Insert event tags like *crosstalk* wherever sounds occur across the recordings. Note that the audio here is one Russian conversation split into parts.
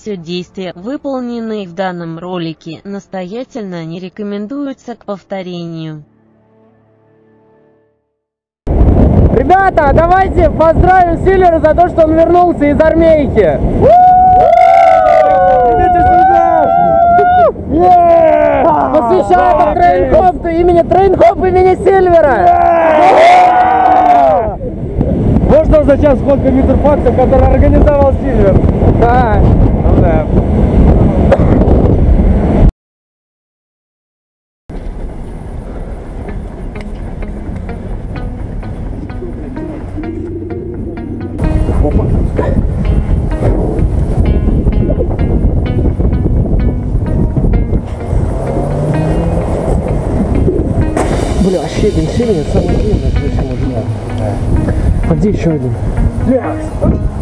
все действия, выполненные в данном ролике, настоятельно не рекомендуются к повторению. Ребята, давайте поздравим Силлера за то, что он вернулся из армейки. Идите сюда! Посвящаем trainhop имени trainhop имени Силлера! Можно узнать сейчас сколько митерфаксов, который организовал Сильвер? Да. Ну да. Бля, щебень, щебень, это самый длинный крыша мужика. А где еще один?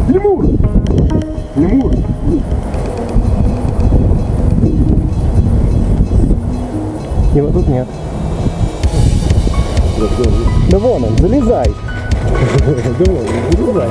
Лемур! Лемур! Его тут нет. Да вон он, залезай. *laughs* Да вон, залезай.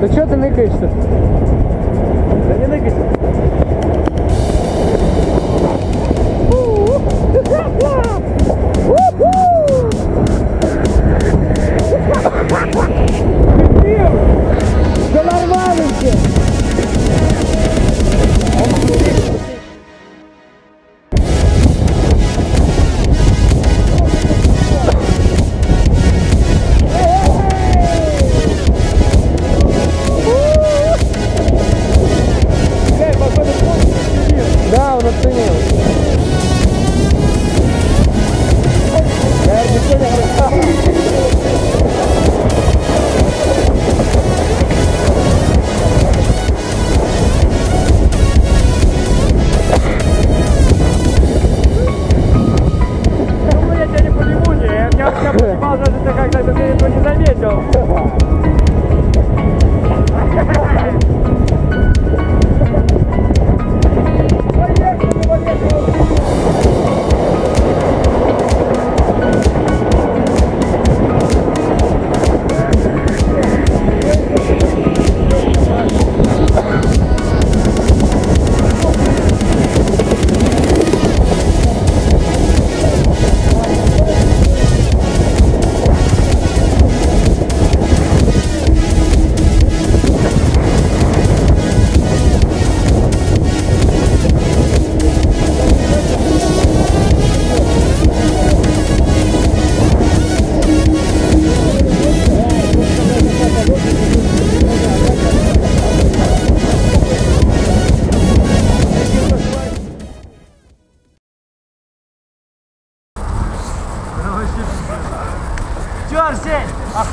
Да что ты ныкаешься? Да не ныкайся. Да,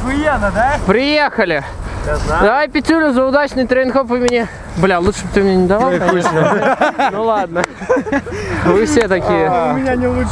охуенно, да? Приехали! Давай пятюлю за удачный трейнхоп имени... Бля, лучше бы ты мне не давал, конечно. Ну ладно. Вы все такие. У меня не лучше.